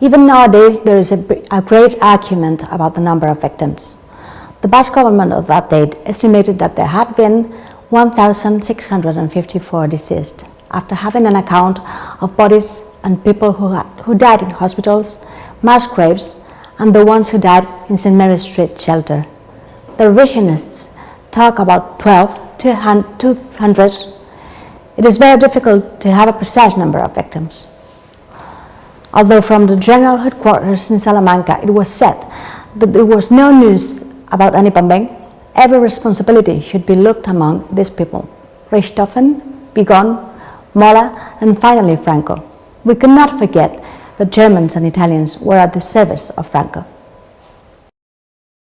Even nowadays, there is a, a great argument about the number of victims. The Basque government of that date estimated that there had been 1,654 deceased after having an account of bodies and people who, had, who died in hospitals, mass graves, and the ones who died in St. Mary's Street shelter. The revisionists talk about 12 to 200. It is very difficult to have a precise number of victims. Although from the general headquarters in Salamanca it was said that there was no news about any bombing, every responsibility should be looked among these people. Richthofen, Vigón, Mola, and finally Franco. We cannot forget that Germans and Italians were at the service of Franco.